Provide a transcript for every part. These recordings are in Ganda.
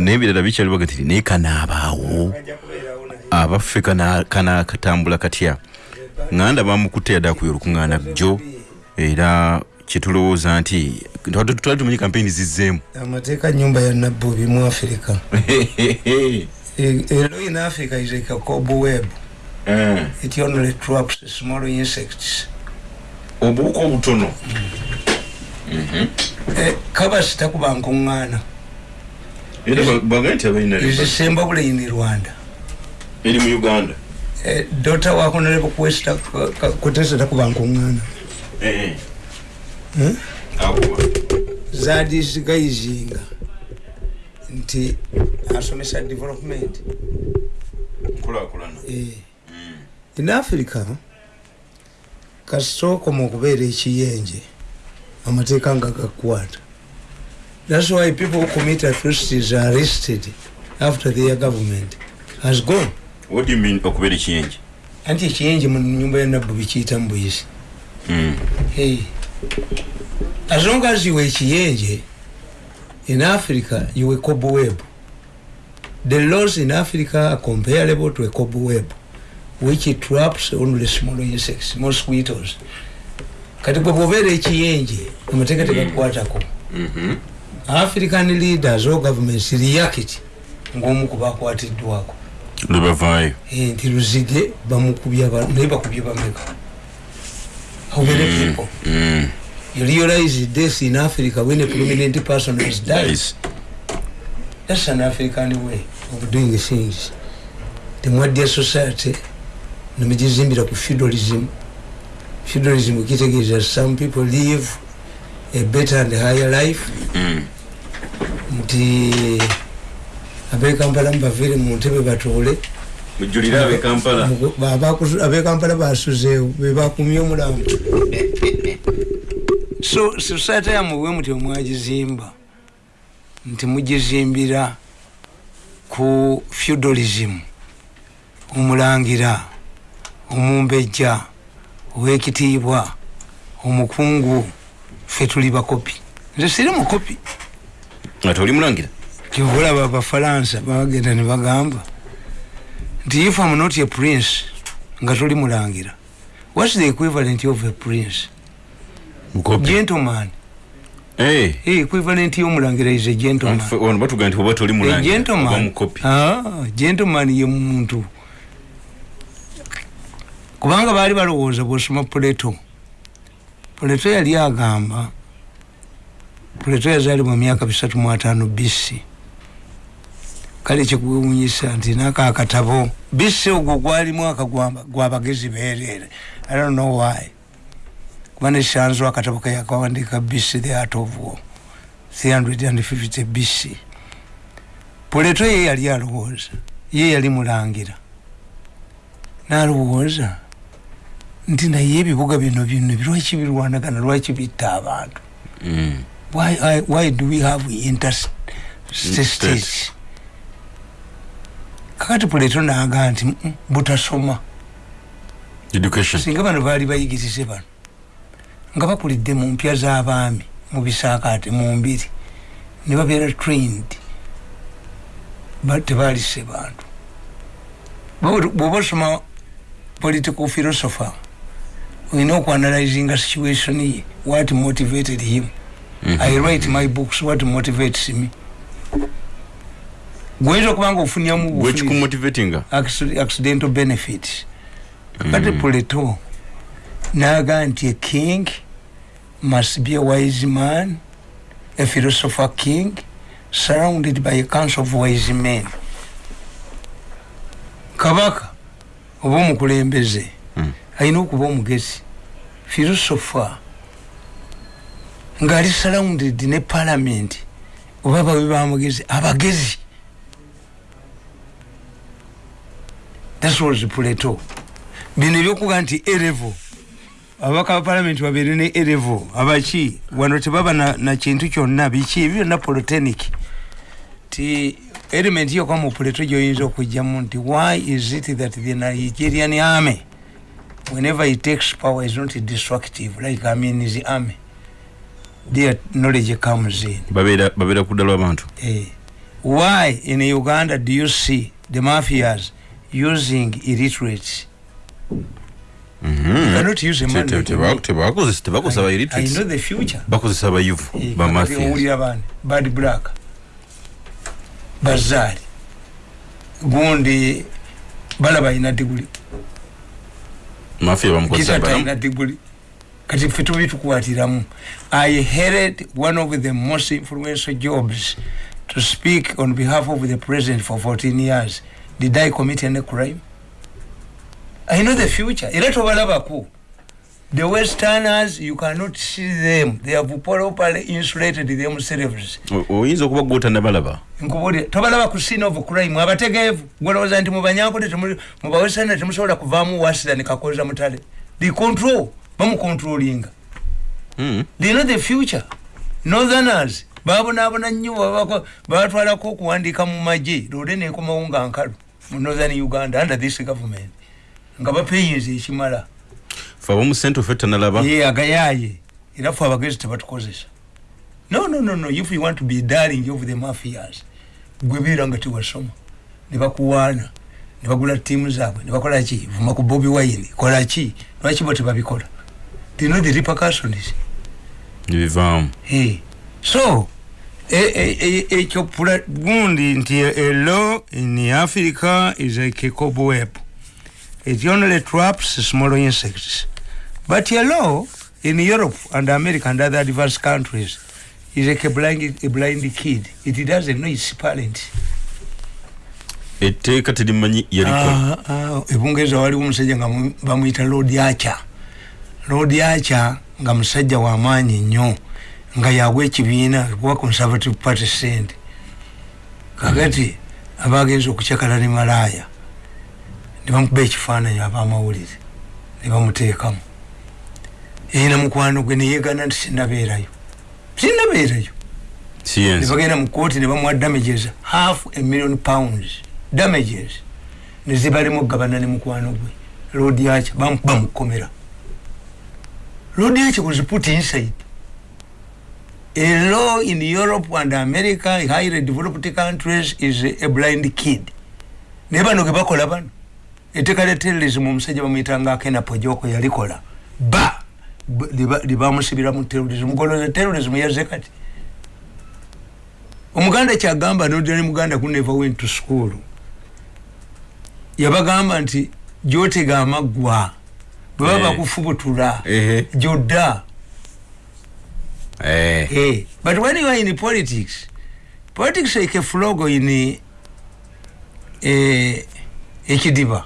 nebirala bikyali baga tiri naye kanaabaawo abaffe kana katambula katya? Nganda bamukutte yadde akuya olukuŋŋaana jjo. Era kyetulowooza nti twali tumanyi kampeyini zizzeemu amateeka nyumba ya nabbubi mu afirika ero in africa is like a cob web eh. it only traps small insects. Obuuka obutono. Mhm. Eh, izisemba buleini rwanda? Eri mu uganda. Eh, dota wakonalebo kuwesta kutesa takuba nkuŋŋaana hmm? zadisigayizinga nti asomesa development. Eh. in africa kasitokoma okubeera ekiyenje amateeka nga gakwata that's why people who commit atrocities are arrested after their government has gone what do you mean okubeera ekiyenje anti ekiyenje mu nyumba ya nabbu bikiyita mu buyisi mm. hey. as long as you were ekiyenje in africa you were cobweb the laws in africa are comparable to a cobweb which traps only small insects mosquitoes kati gwe bwobeera ekiyenje amateeka tegakukwatako mm-hmm. African leaders or governments react ngaomu kubakwatiddwako lwebavaayo eh, nti luzige bamukubya naye bakubye bameka. How many mm, people? mm. you realize this in africa when a prominent person has died that's an african way of doing things. Temwadya society nemugizimbira ku feudalism. Feudalism kitegeeza some people live a better and higher life. Mm. Nti abekampala mubavire mu ntebe batuule abekampala basuzeewo bebakumye omulamu so society yamubwe muti omwagizimba nti mugizimbira ku feudalism omulangira omumbejja owekitiibwa omukungu fe tuli bakopi. Nze siri mukopi ate oli mulangira kyobulaba abafalansa bagenda ne bagamba nti if am not a prince nga toli mulangira whats the equivalent of a prince gentleman Hey. Hey, equivalent yomulangira is a gentleman. Ono batuga nti oba toli mulangira. Gentleman. Ah, gentleman ye muntu. Kubanga bali balowooza bw'osoma Plato. Plato yali agamba Plato yazaalibwa mu myaka bisatu mu ataano BC. kale kyekuwunyisa nti naka akatabo bisi ogwo gwali mwaka gwabagezi beerere. I don't know why. Kuba nekyanzo akatabo kayakawandika bisi the art of war. 350 bc puleto ye yali alowooza ye yali mulangira. Nalowooza nti naye ebibuga bino bino lwaki birwanagana lwaki bitta abantu mm. why, why do we have interstate? Kakati puleto naga nti butasoma. Singa bano baali bayigirize bano nga bakulidde mu mpya z'abaami mu bisaakaate mu mbiri ne babeera trained. Tebaalise bantu. Bwoba osoma political philosopher olina okuanalyzinga situation ye what motivated him mm -hmm. i write my books what motivates me gweza kubanga ofunyamu accidental benefits kati mm. puleto naga nti a king must be a wise man a philosopher king surrounded by a council of wise men kabaka oba omukulembeze mm. alina okuba omugezi philosopher ngaali surrounded ne parliament. Oba bawe bamugezi abagezi. That was Plato bino ebyokuga nti erevo abaka ba parliament babeere ne erevo abaki? Wano tebaba na, na kintu kyonna. Biki? Ebyo byonna polytechnic. Ti element yokka mu Plato gyoyinza okugjamu nti why is it that the Nigerian army whenever it takes power is not destructive like I mean is the army their knowledge comes in. Babeera kuddala abantu eh why in uganda do you see the mafias using illiterates? Tebakozesa tebakozesa ba I- I illiterates. know the future. Bakozesa bayuvu ba kakati mafias. owulira bani bad black bazaali gundi balaba alina diguli mafia bamukozesa talina diguli kati ffe tubi tukwatiramu i headed one of the most influential jobs to speak on behalf of the president for 14 years. Did i commit any crime? I know the future. Era tobalabako the westerners you cannot see them. They have properly insulated themselves. Oyinza okuba gwotannabalaba nkubulira tobalaba ku scene of crime. Abategeevu gwolowooza nti mubanyankole mubawesana temusobola kuvaamu wasira nekakoza mutale. The control bamucontrolinga Mm. they know the future. Northerners babonaabona nnyo babatwalako okuwandiika mu magye. Lode nekomawo nga nkalu mu northern uganda under this government nga bapeyinza ekimala. Fe abomu sente ofe tanalaba ye agayaye era fe abagezi tebatukozesa no no no no. If you want to be darling of the mafias gwe beera nga tewasoma. Ne bakuwaana ne bagula tiimu zaabwe ne bakola ki? Vuma ku bobi wine. Kola ki? Lwaki bo tebabikola they know the repercussions nebivaamu Hey. so e- e- e- ekyo pula- gundi nti a law in africa is like a cobweb it only traps small insects. But a law in europe and america and other diverse countries is like a blind, a blind kid. It doesn't know its parent etteeka terimanyi yalikola Ah, ah, ebungereza waliwo omusajja nga mu- bamuyita lord acha lord acha nga musajja wamaanyi nnyo nga yagwa ekibiina kuba conservative party sente. Kakati abagenza okucakala ne malaaya ne bamukuba ekifaananyi abamawulire ne bamuteekamu. Erina mukwano gwe neyegana nti sinabeerayo sinabeerayo ne bagenda mu kooti ne bamuwa damages half a million pounds damages ne zibalimu gabana ne mukwano gwe. Lord yacha bamukuba mu lord yacha was put inside a law in europe and america highly developed countries is a blind kid. Bano ge bakola bano etteeka lya terrorism omusajja bamuyitanga akena pojoko yalikola ba ba- liba- libamusibira mu terrorism. Goloza terrorism yazze kati omuganda kyagamba nodira ne muganda who never went to school. Yabagamba gyotega amaggwa bwe baba Eh. bakufubutula ehe gyodda. Eh. Eh, but when you are in politics politics like a flogo in ekidiba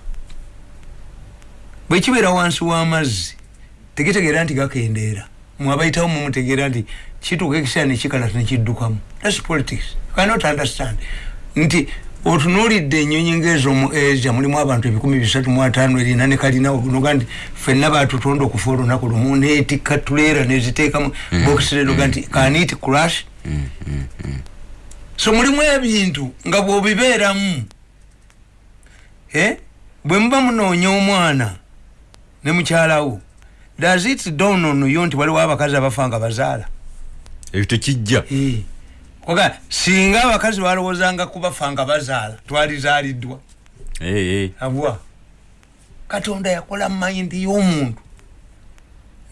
bwe kibeera wansi w'amazzi tegitegeera nti gakendeera. Mwabayitawo mumutegeera nti kituuka ekiseera nekikalata nekiddukamu thats politics. You cannot understand. Nti otunuulidde ennyonyi ngaezomu asia mulimu abantu ebikumi bisatu mu ataano erina ne kalinawo noga nti ffenna batutonda okufa olunaku lumu neetikka tuleera neziteekamu bokisirenoga nti kanit crash? So mulimu ebintu nga bwobibeeramu eh? bwe muba munoonya omwana ne mukyalawo does it down on yo nti waliwo abakazi abafa nga bazaala? Ekyo tekijja Koga singa abakazi balowoozanga kubafa nga bazaala twalizaaliddwa abwa katonda yakola mayindi y'omuntu.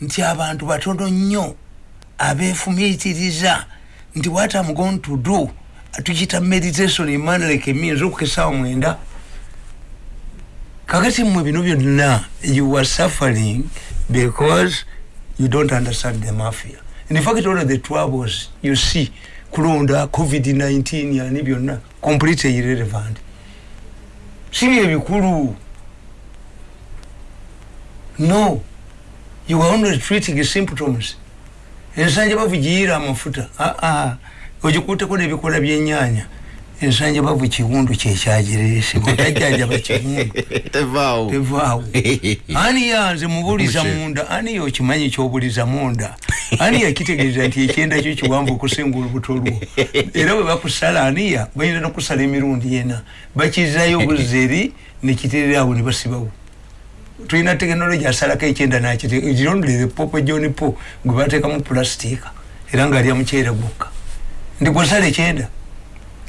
Nti abantu batono nnyo abeefumiitiriza. Nti what am going to do tukita meditation imana like means okukesaawa mwenda. Kakati mmwe bino byonna you are suffering because you don't understand the mafia. In fact all of the troubles you see kulonda covid-19 yani byonna completely irrelevant. Sibyo ebikulu no. You are only treating symptoms. Ensanja bavu giyiira amafuta aa ogikuuteko nebikola byenyanya ensanja bavu kiwundu kyekyagireese bwetajjanjaba kiwundu. Tevaawo. Ani yanze mubuliza munda? Ani yokimanyi kyobuliza munda? Ani yakitegeeza nti ekyenda kyo kiwanvu okusinga olubuto lwo? Era bwe bakusala aniya balina nokusala emirundi ena. Bakizayo buzeri nekitererawo ne basibawo. Tulina tekinologi asalako ekyenda nakirondere popo john po gwe bateekamu pulasitiika era nga alya muceere gwokka. Ndi gwosala ekyenda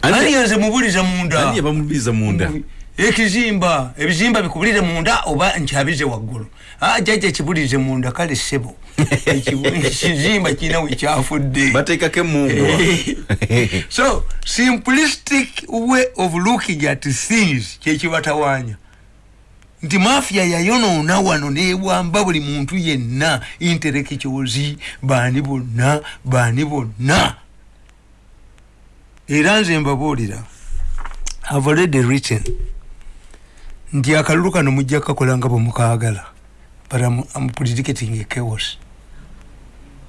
Ani- yanze mubuliza munda. Ani yabamubiza munda. Ekizimba ebizimba bikubulire munda oba nkyabize waggulu. Ah, jajja kibulize munda kale sebo ekizimba kirina wekyafudde bateekako emungwa so simplistic way of looking at things kyekibatawaanya nti mafia yayonoona wano newamba buli muntu yenna interekicyozi baani bonna baani bonna era nze mbabuulira have already written. Nti akalulu kano mujja kukakola nga bwemukagala but I'm, I'm predicting a chaos.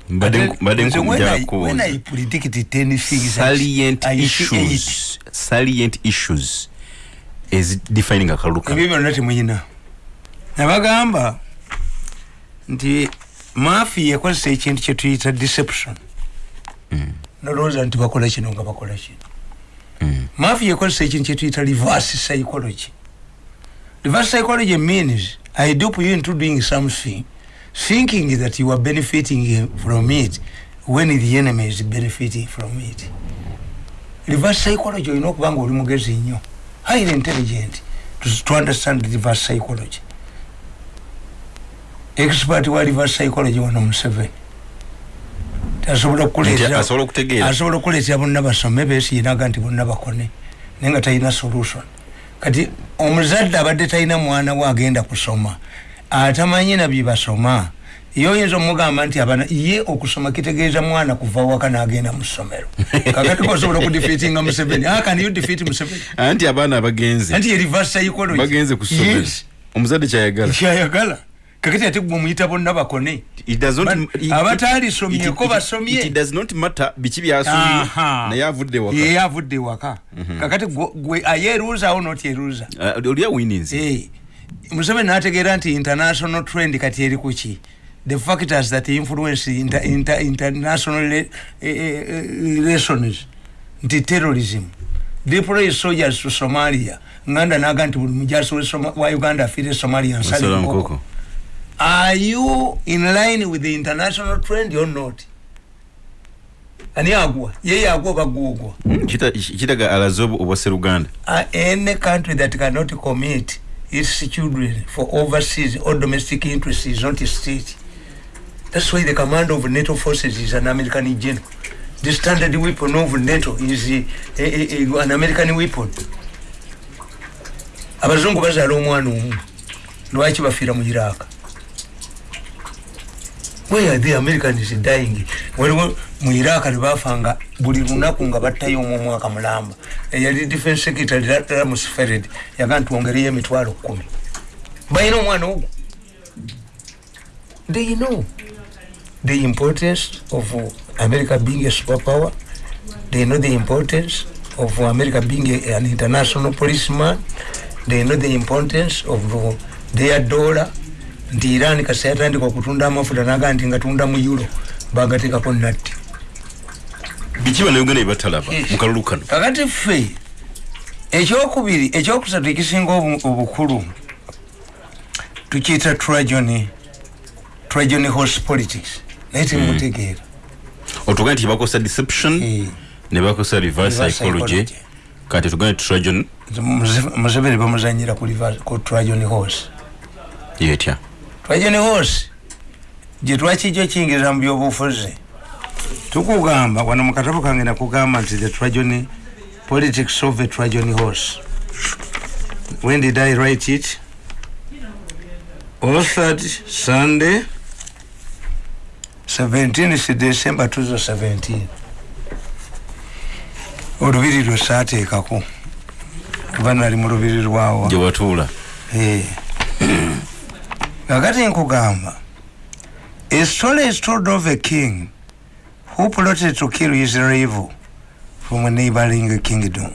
When I- I predict 10 things I- salient I issues. salient issues is defining akalulu ebyo kano byonna temuyina nabagamba nti mafiya ekozesa ekintu kyetuyita deception nolowooza nti bakola kino nga bakola kino. Mm. mafiya ekozesa ekintu kyetuyita reverse psychology. Reverse psychology means i dupe you into doing something thinking that you are benefiting from it when the enemy is benefiting from it. Reverse psychology olina okuba nga oli mugezi nnyo. Highly intelligent to, to understand reverse psychology. Expert wa reverse psychology wano museveni asobola okuleetera bonna basome beesiyinaga nti bonna bakone naye nga talina solution. Kati omuzadde abadde talina mwana we agenda kusoma atamanyi nabye basoma ye oyinza omugamba nti abana ye okusoma kitegeeza mwana kuva waka n'agenda mu ssomero. Kakati kosobola okudefeatinga museveni? Akani you defeat museveni? Anti abaana abagenze anti ye reverse psychology bagenze ku ssomero. Omuzadde kyayagala. Kyayagala kakati ate gwe omuyita bonna bakone. It does not- But it- abataalisomyeko it- it- basomye. it does not matter biki byasomye Aha. naye avudde waka. Ye avudde waka. Kakati gwe- gwe ayeruuzawo noti eruuza? Uh, oli awinins Eh, museveni nategeera nti international trend kati eri kuki the factors that influence inter, inter, international eh, eh, relations. Nti terrorism. Deploy soldiers to somalia. Nganda naga nti buli mujasi we Soma- wa uganda afiire somalia nsalinkoko nkoko are you in line with the international trend or not ani agwa yeye agwa bagugwa Mm, kita- kitaga alaze obu- obwa seruganda uh, any country that cannot commit its children for overseas or domestic interests is not a state. That's why the command of NATO forces is an American general. The standard weapon of NATO is a, a, a, a, an American weapon. abazungu bazaala omwana omu lwaki bafiira mu iraq where the americans dying. Waliwo mu iraq tebafanga buli lunaku nga battayo omu omwaka mulamba. Eyali defense secretary ramus fered yaga nti wongereyo emitwalo kumi balina omwana ogwo they know. The importance of america being a superpower. They know the importance of america being a, an international policeman. They know the importance of their dollar nti iran kasi yatandika okutunda amafuta naga nti ngatunda mu euro bagatekako natti. Biki bannayuganda byebatalaba Yes. mu kalulu kano. Kakati ffe ekyokubiri ekyokusatu ekisinga obu- obukulu tukiyita tragony tragony horse politics naye temutegeera otugambe nti bakosa deception Eh, ne bakosa reverse psychology. kati tugambe trajon Muse- museveni bamuzanyira ku tragony horse. Yetya tragony horse gye twakijjo kiyingiza mu byobufuzi tukugamba wano mu katabo kange nakugamba nti the tragony politics of a tragony horse when did i write it? Authored sunday 17 december 2017 olubiri lwe saateekako. Kuba nali mu lubiri lwawa. Gye watuula. Eh. Kakati nkugamba a story is told of a king? Who plotted to kill his rival from a neighboring kingdom?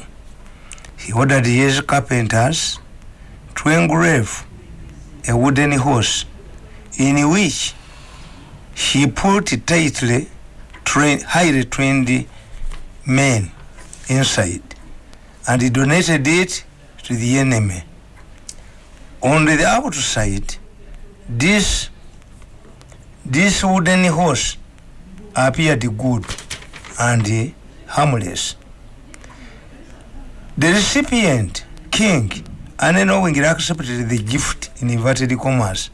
He ordered his carpenters to engrave a wooden horse in which he put tightly trained, highly trained men inside and he donated it to the enemy. On the outside this this wooden horse appeared good and harmless. The recipient king unknowingly accepted the gift in inverted commas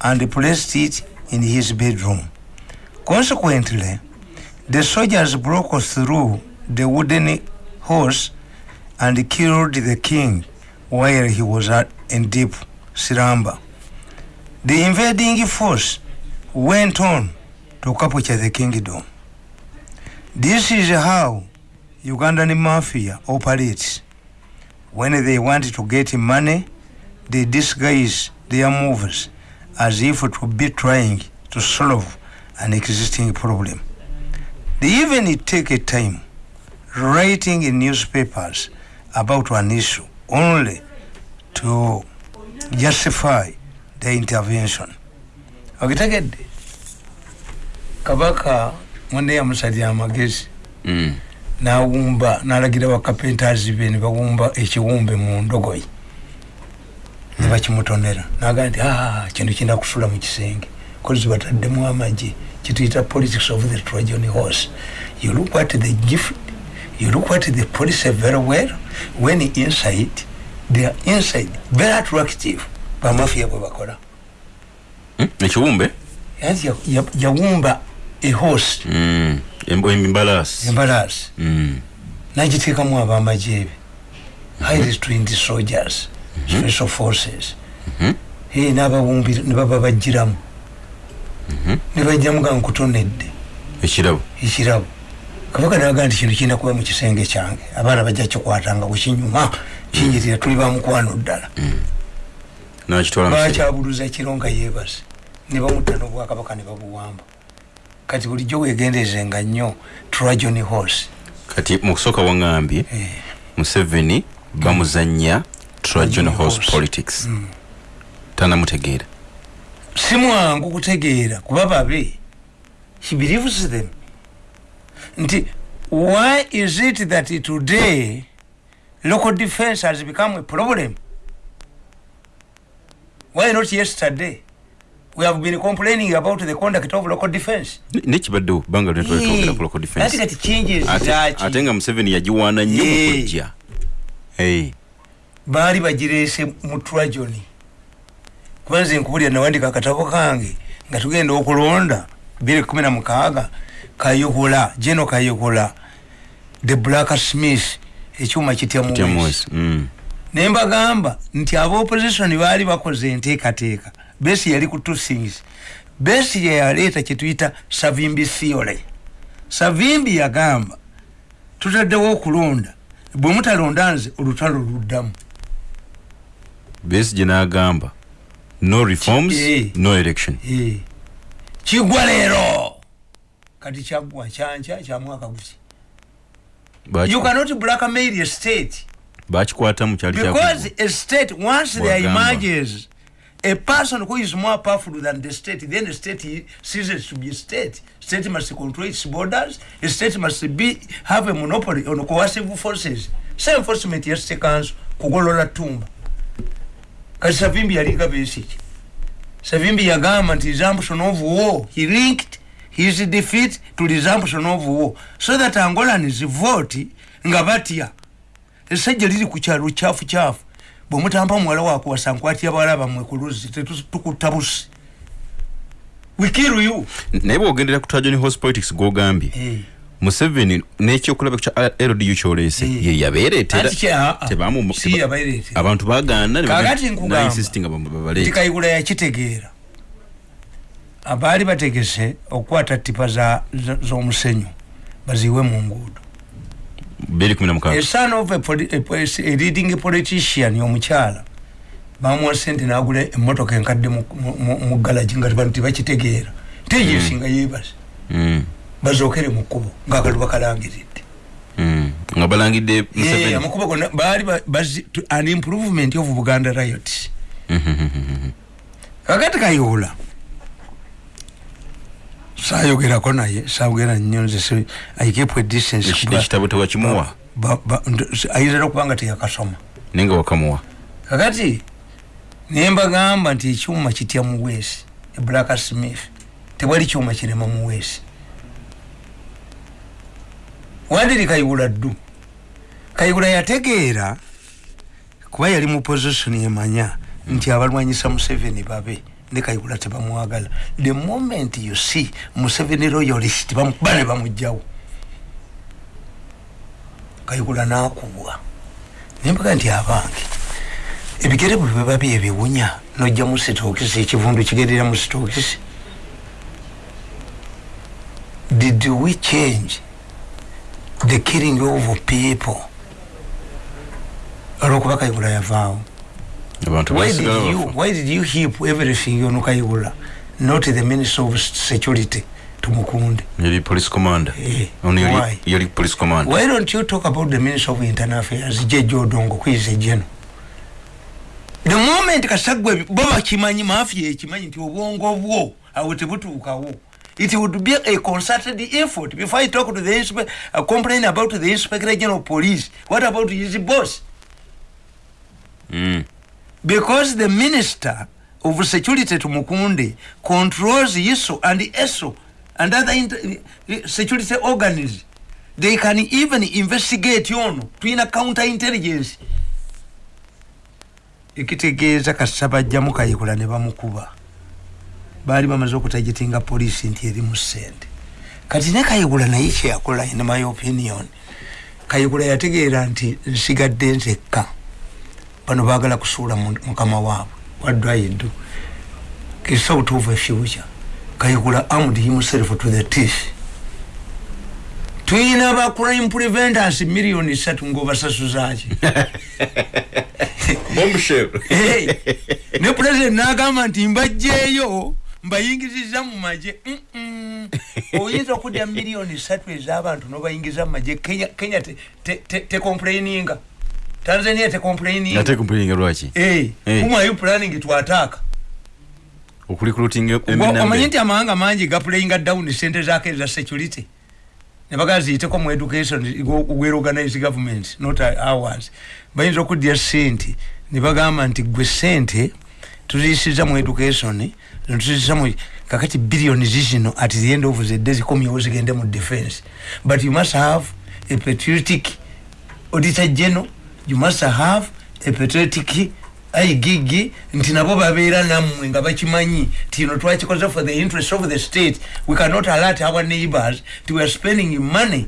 and placed it in his bedroom. Consequently the soldiers broke through the wooden horse and killed the king while he was in deep slumber the invading force went on to capture the kingdom. This is how ugandan mafia operates. When they want to get money they disguise their moves as if to be trying to solve an existing problem. They even take a time writing in newspapers about an issue only to justify the intervention. Okitegedde kabaka mwene yamusalira amagezi Mm. nawumba nalagira bakapentazi be ne bawumba ekiwumbe mu ndogoyi ne bakimutonera nagaa nti "Ah, kino kinda kusula mu kisenge kozi bataddemu amagye kituyita politics of the trojan horse you look at the gift. You look at the police very well. When inside they are inside very attractive bamafia bwe bakola. Mm, ya- ya- yawumba a horse. Mm. Embo- embalaasi embalasi Mm. nagiteekamu abamagye ebe highly trained soldiers special forces. Eh, n'abawumbi ne baba bajjiramu ne bajjamu ga nkutonedde. Ekirabo ekirabo kabaka naga nti kino kirina kuba mu kisenge kyange. Abaana bajja kikwatanga kukinyuma kinjirira tuli bamukwano ddala. Bakyabuluza kiro nga yeebase? Ne bamutta n'obwakabaka ne babuwamba. Kati bulijjo wegendezenga nnyo trajon horse. Kati mu kusooka waŋŋambye Eh, museveni bamuzanya Trajan horse horse. politics. Tanamutegeera si mwangu kutegeera kuba babe. He believes them. Nti why is it that today local defense has become a problem why not yesterday? We have been complaining about the conduct of local defense. Nekibaddewo bbanga lyetwogera ku local defense? kati changes Ate- zaki ate nga museveni yagiwaana nnyo mu Eh. kujja. Hey. baali bagireese mu trajoni kuba nze nkubulira nawandika akatabo kange nga tugenda okulonda biri kumi na mukaaga kayokola geno kayokola the black smith ekyuma kitya Kitya ne mbagamba nti abaopposition baali bakoze enteekateeka. Besi yali ku two things. Besi yeyaleeta kyetuyita savimbi theory. Savimbi yagamba tutaddewo okulonda. Bwe mutalonda nze olutalo luddamu. Besigye n'agamba no reforms Eh. no election. Eh. kigwa leero. Kati kyaggwa kyankya kya mwaka guki you cannot blackmail a state bakikwatamu kyali because a state once there emerges a person who is more powerful than the state then the state ceases to be state. State must control its borders. A state must be have a monopoly on coercive forces. Se enforcement ya state council kugolola tumba. Kati savimbi yalinga besiki savimbi yagamba nti resumption of war he linked his defeat to resumption of war. So that angolans vote nga batya esajja liri ku kyalo kyafu kyafu bwe mutampa muwala wakuwasa nkwatya bawala bammwe ku luzzi tukutta busi we kill you naye bwogendera ku trajon horse politics gwogambye Eh. museveni n'ekyokulaba kya ldu kyoleese Eh. ye kya- ah, ah. Tebamu- Si yabayireetera. abantu bagaana ne Kaakati bagenda- nkugamba. nainsistinga nti babaleete kayigula yakitegeera abaali bategese okukwata tipa z'omusenyu baziwe mu nguudo a son of a, poli- a, poli- a leading politician omukyala bamuwa sente nagula emotoka enkadde mu- mu- mu mu galagi nga bantu tebakitegeera. Teyesinga yeebase. Mm, bazookere mu kkubo ngaakaluba kalangiridde mm. nga balangidde Eh, museveni? amakubo gonna baali ba- bazi- an improvement of buganda riot. Kakati kayola sayogerako naye sayogera nnyo nze si- I keep a distance Eki- kuba- ekitabo tewakimuwa ba- ba- nd- ayinza okubanga teyakasoma. Naye nga wakamuwa. Kakati nembagamba nti ekyuma kitya muweesi eblack smith tewali kyuma kirema muweesi wandiri kayibula ddu. Kayigula yategeera kuba yali mu position emanya nti abalwanyisa museveni babe ne kayigula tebamwagala the moment you see museveni royalist bamukuba ne bamugjawo kayigula nakubwa nembaga nti abange ebigere bwe biba byebiwunya nojja mu sitokisi ekivundu kigerera mu sitokisi. Did we change the killing of people? Olwokuba kayigula yavaawo why did you why did you heap everything on kayigula not the minister of security tumukunde. Yali police commander. Eh, ono yali- yali police commander. Why don't you talk about the minister of internal affairs jeje odongo kwize jeno the moment kasagwe bo bakimanyi mafia ekimanyi nti obwongo bwo awo tebutuukawo. It would be a concerted effort before i talk to the inspe- uh, complain about the inspector general police. What about his boss? Mm. Because the minister of security tumukunde controls iso and eso and other inter- security organs they can even investigate ono tulina counter intelligence. Ekitegeeza kasita bajjamu kayikola ne bamukuba. Baali bamaze okutagitinga polisi nti erimu sente kati ne kayigula naye kyeyakola in my opinion kayigula yategeera nti nsigadde nzekka bano baagala kusuula mu- mukama waabwe what do i do It's out of a future kayigula armed himself to the teeth. Tuyina ba crime preventers miliyoni satu ngaobasasuzaki ne president nagamba nti mbajjeeyo mbayingizizza mu maje oyinza okudya miliyoni satu ez'abantu nobayingiza mu maje kenya, kenya tecomplaininga te, te tanzania tecomplaininga ate kumpulinga lwaki? Hey, Hey. whom are you planning to attack okulikulutinga Gwa- omanyi nti amawanga mangi gapulayinga down sente zake eza security? Nebaga ziyiteko mu education we organize government not ours. Bayinza okuddya sente. Nebagamba nti gwe sente tuziyisiza mu education tuziyisiza mu kakati billioni zizino at the end of the day zikomyewo zigende mu defense. But you must have a patriotic auditor general you must have a patriotic aigigi nti nabo babeera nammwe nga bakimanyi nti ino twakikoze for the interest of the state. We cannot alert our neighbors nti we are spending money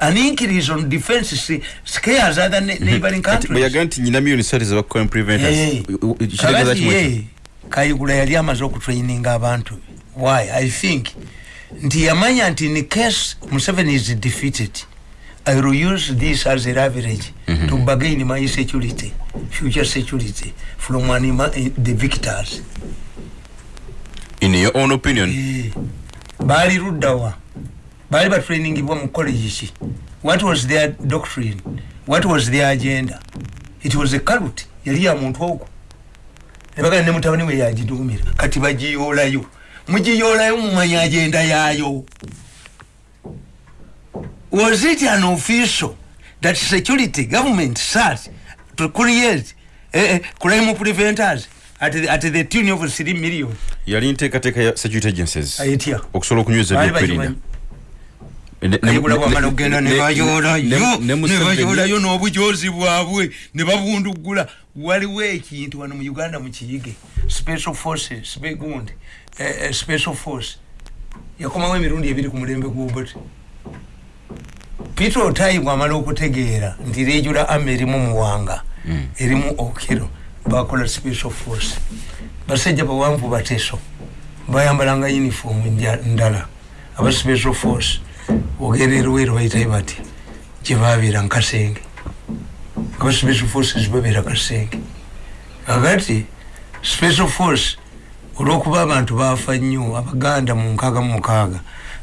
an increase on defense scares other ne- neighboring countries. bweyaga nti nyina miliyoni satu eza crime preventers Eh. kitegeeza Kakati kimu ekyo ye kayigula yali amaze okutraininga abantu. Why? I think nti yamanya nti in case museveni is defeated i will use this as a leverage Mhm. to bargain my security future security from anima, eh, the victors. In your own opinion? Eh, baali luddawa baali batrainingibwa mu college ki. What was their doctrine? What was their agenda? It was a cult yali ya muntu ogwo. Nebagala ne mutabani we yagiduumira kati bagiyoolayo mugiyoolayo mumanya agenda yaayo was it an official that security government sat to create eh, crime preventers at the, at the tune of 3 million. Yali nteekateeka ya security agencies. Ayitya okusobola okunyweza ebyokwerinda bakimanyi. Ne- ne- kayigula ne- bwamala ne- okgenda ne- nebayoolayo n'obujozi bwabwe ne babundugula. Waliwo ekintu wano mu uganda mukiyige special forces spe- gundi eh, special force. Yakomawo emirundi ebiri ku mulembe gwoboti peter otayi bwamala okutegeera nti rejula ama erimu muwanga Mm. erimu okiro bakola special force. Basajja bawanvu bateso bayambalanga uniform ndala. Aba special force ogenda erweru bayitayo bati gyebabeera nkasenge aba special forces babeera kasenge. Kakati special force olwokuba abantu bafa nnyo abaganda mu nkaaga mu mukaaga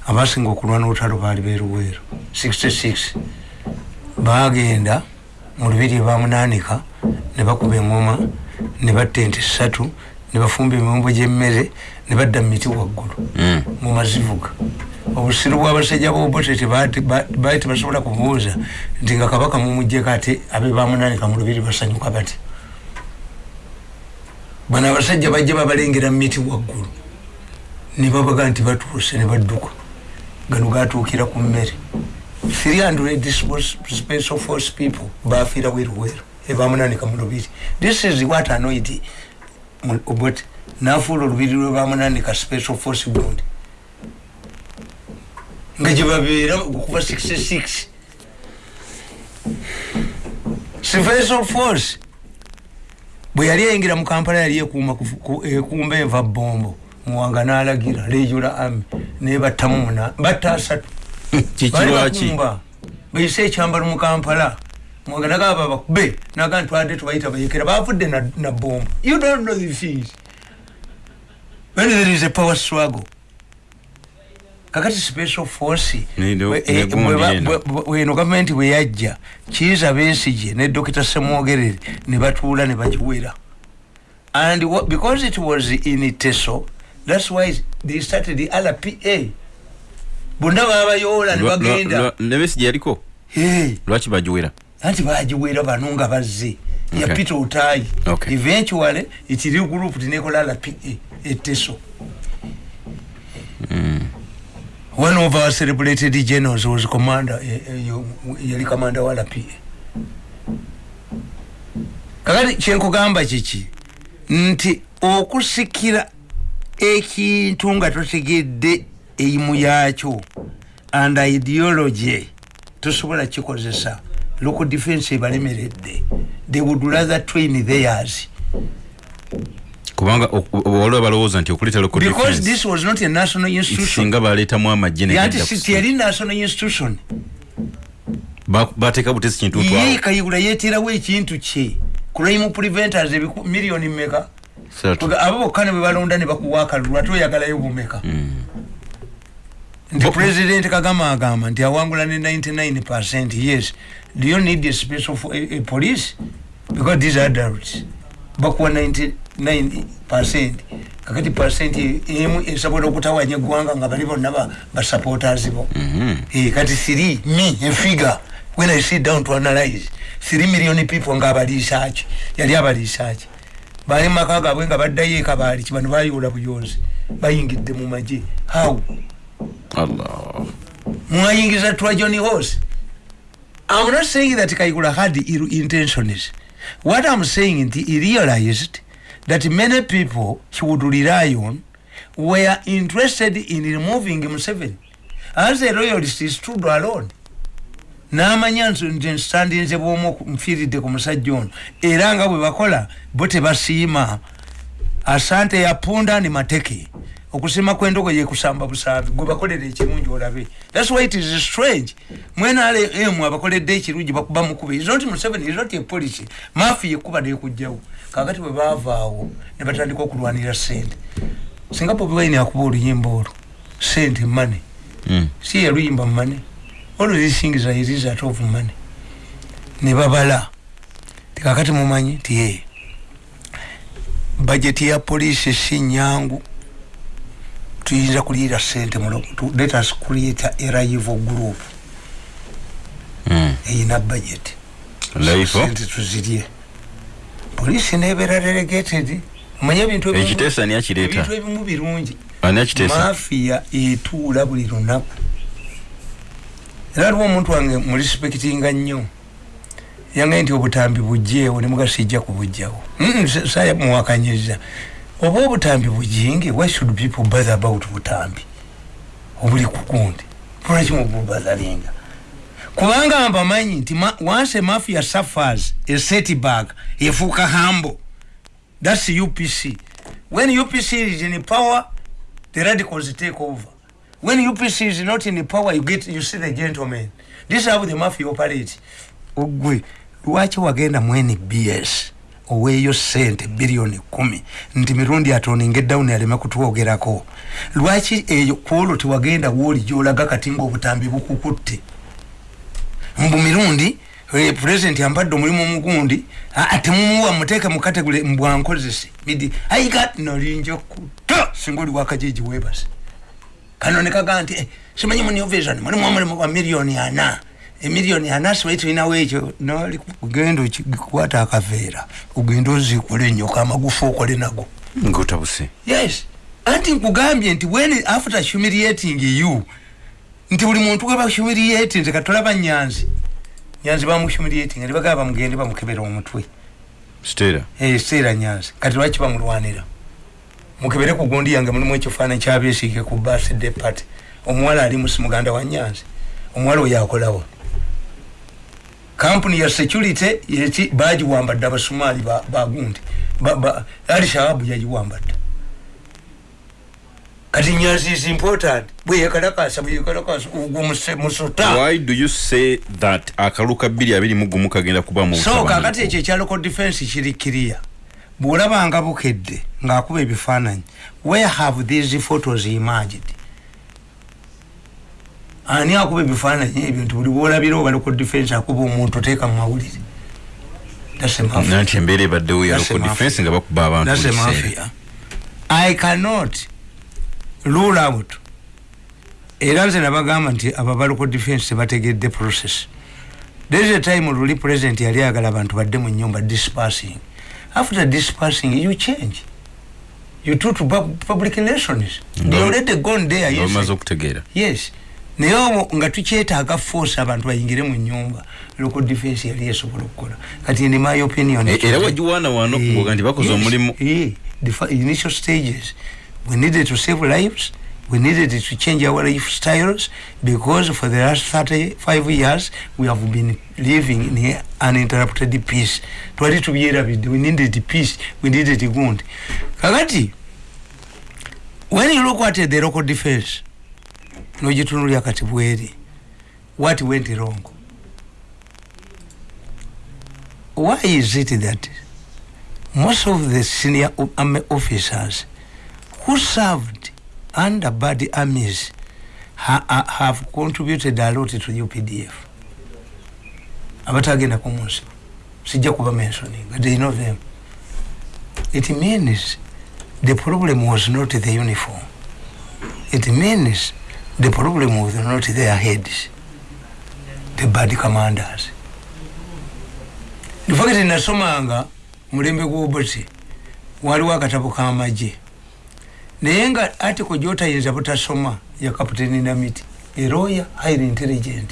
abasinga okulwana olutalo baali beruweeru 66 bagenda mu lubiri bamunaanika ne bakuba engoma ne batta ente ssatu ne bafumba emimbo gyemmere ne badda mu miti waggulu. Mm. mu mazivuga. Obusiru bwabasajja bobote baali tebasobola kubuuza nti nga kabaka mumujjeko ate abe bamunaanika mu lubiri basanyuka bati bano abasajja bajja babalengera mu miti waggulu. Ne babaga nti batuuse ne badduka gano gatuukira ku mmere. 300 spo- special force people bafiira weruweru ebamunanika mu lubiri. This is what annoyed obot nafuula olubiri lwebamunanika special force gundi. Nga gyebabeera okuva 66 special force bwe yali eyingira mu kampala yali ekuuma ekumba enva bombo muwanga n'alagira lejula ami nebattamu muna batta asatu kikirwaki bayise ekyambalo mu kampala muwanga nagamba bakube naga ntwadde tubayita bayekera. Bavudde na, na bombo you don't know the things. When there is a power struggle kakati special force weno gavumenti bwe yajja. Kiiza besige ne dokita semwogerere ne batuula ne bagiwera and because it was in teso that's why they started the rpa bonna babayoola ne bagenda nebesigi yaliko? Hey, lwaki bagiwera? Anti bagiwera bano nga bazze. Ya Okay. peter otayi. Okay. eventually ekiri group tinekola rpa eteso one of our celebrated generals was commander eh, eh, yali commander wa rpa kakati kyenkugamba kiki nti okusikira ekintu nga totegedde eimu yakyo and ideology tosobola kikozesa. Local defense ebalemeredde. They would rather train theirs. Kubanga olwo balowooza nti okuleeta local because this was not a national institution. singa baleetamu amagye kusi- teyali national institution. Ba- bateeka butesi kintu ye kayigula yeeterawo ekintu kye. Crime preventers miliyoni. Kuga- abo bokka ne bwe balonda ne bakuwa akalulu ate oyagalayo bumeka nti Bo- president kagama agamba nti awangula ne 99 percent yes. Do you need a special fo- a, a police? Because these are adults. Bakuwa 99 percent. Kakati percent emu esobola okutawanya eggwanga nga bali bonna ba- basupporters bo. Mhm. Eh, kati three me a figure. When i sit down to analyze three million people nga abaliisaaki yali abaliisaaki bali mu maka gaabwe nga baddayo ekabaali kibano bayoola buyonzi bayingidde mu magye. Allah. Mwayingiza twajoni horse. I'm not saying that kaigula had ill intentions what i'm saying nti he realized that many people he would rely on were interested in removing museveni as a royalist he stood alone n'amanya nti nti nsitandinze bwomu nfiiridde ku musajja ono. Era nga bwe bakola bo tebasiima. Asante yapunda ni mateke. Okusiima kw'endogoye kusamba busambi gwe bakolera ekirungi olabe. Thats why it is strange. Mwenalemu abakoledde ekirungi bakuba mukuba. Is not museveni is not a policy. Maafi yekuba nekujjawo. Kakati bwe baavaawo ne batandika okulwanira sente singa bobi wine akuba oluyimba olwo. Sente money. Mm. si yaluyimba money all of these things are a result of money? Ne babala tikakati mumanyi nti ye bajeti ya polisi si nyangu. Tuyinza kuliira sente let us create a rival group. Mm. eyina budget. Life. sente tuzirye. Polisi nebeera delegated. Omanye ebintu ebimu- ekiteesa ani akireeta ebintu ebimu birungi. Akiteesa mafiya etuula buli lunaku era aliwo omuntu wange murespektinga nnyo. Yangaye nti obutambi bujjeewo ne mugasijja kubujjawo sa- samuwakanyiza oba obutambi bujinge why should people bother about butambi? Obuli kukundi lwaki mububotharinga kubanga mbamanyi nti once mafia suffers a setback efuuka hambo. That's upc when upc is in power the radicals take over when upc is not in power you get you see the gentleman. This is how the mafia operate. Ogwe lwaki wagenda mu nbs oweeyo sente biliyoni kumi. Nti mirundi atoninga edawuni aleme kutwogerako lwaki eyo kwolwo tewagenda wooli gyolaga kati ngaobutambi bukukutte. Mbu mirundi eh, president ampadde omulimu omugundi aa temumuwa muteeke mu kategule mbwankozese midi aigat nolinja kuta singa oli wakajiji webase kano nekaga nti eh, simanyi mu new vision mulimu omulimu gwa miliyoni ana. Emiliyoni ana simanyi tulinawo ekyo. Noli kugenda okikwata akaveera. Ogenda ozikule enyoka amagufa okole nago. Ngotabuse yes. Anti nkugambye nti when after humiliating you nti buli muntu gwe bahumiriate nze katolaba nyanzi. Nyanzi bamuhumiriati nga nebagaba bamugende bamukebera omutwe. Stera. Eseera nyanzi. Kati lwaki bamulwanira mukebere ku gundi yange mulimu ekifaananyi kyabesiike ku birthday party omuwala ali musi muganda wa nyanzi omuwala oyo akolawo kampuni ya security yeki bagiwambadde abasumaali ba- bagundi Ba- ba- ali shababu yagiwambadde. Kati nyanzi is important. Bweyekalakasa bweyekalakasa ogwo muse- musota why do you say that bbiri abiri mu gumu kagenda kuba mu so butabanguko? kakati ekyo ekya local defense kiri kiriya bwolabanga bukedde ng'akuba ebifaananyi where have these photos emerged? Ani akuba ebifaananyi ebyo nti buli bwolabira oba local defense akuba omuntu oteeka mu mawulire? Nanti embeera ebaddewo ya That's a local mafia. defense nga bakuba abantu. I cannot rule out. Era nze nabagamba nti abo aba local defense tebategedde process. There is a time luli president yali ayagala abantu badde mu nyumba dispersing after dispersing you change. You do to pub- public relations. They already gone there yes. bamaze okutegeera yes. Naye nga tukyetaaga force abantu bayingire mu nyumba local defense yali esobola okukola. Kati in my opinion. E- era wagiwaana wano Eh, ngoga nti bakoze omulimu. eh, the initial stages we needed to save lives we needed to change our lifestyles because for the last 35 years we have been living in uninterrupted peace. Twali tubyerabidde we needed peace. We needed gundi kakati when you look at the local defense nogitunulya kati bweri what went wrong? Why is it that most of the senior army officers who served under bad armies ha, ha, have contributed a lot to UPDF abatagenda ku munsi sijja kuba mentioning but they know them. It means the problem was not the uniform. It means the problem was not their heads the bad commanders. Nifakiti nasomanga mulembe gw'obuti waliwo akatabo k'amagye naye nga article gyotayinza butasoma ya kapiteni namiti eroya highly intelligent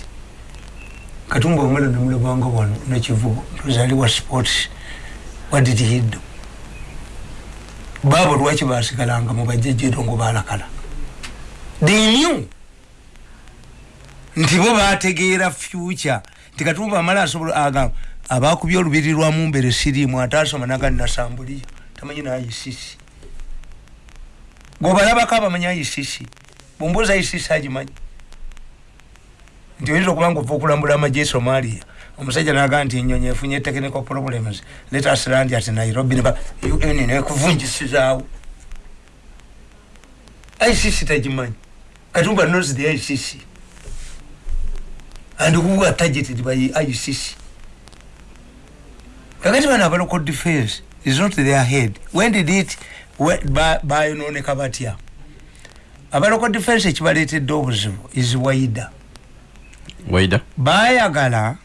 katumba omwana namulabanga wano nekivugo tuzaliwa sports. What did he do? Baabo lwaki basigalanga mu bajjajjeero ngo balakala they knew nti bo bategeera future. Nti katumba amala asobola agamba abakubye olubiri lwamu mbere siriimu ate asoma nagani nasambuliyo tamanyi nayisisi gobalabako abamanyi ayisisi bumbuuza ayisisi agimanyi nti oyinza okuba nga ova okulambula amagye somalia omusajja nagaa nti enyonyi efunye technical problems. Let us land at nairobi neba un nekuvunjisizaawo icc tagimanyi katumba knows the icc and who were targeted by icc kakati aba local defense is not their head. When did it bayononeka batya aba local defense ekibaleetedde obuzibu is waida. Waida? Bayagala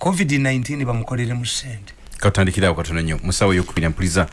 covid-19 bamukolere mu sente katandikirawo katono nnyo. Musawo yokubiri mpuliriza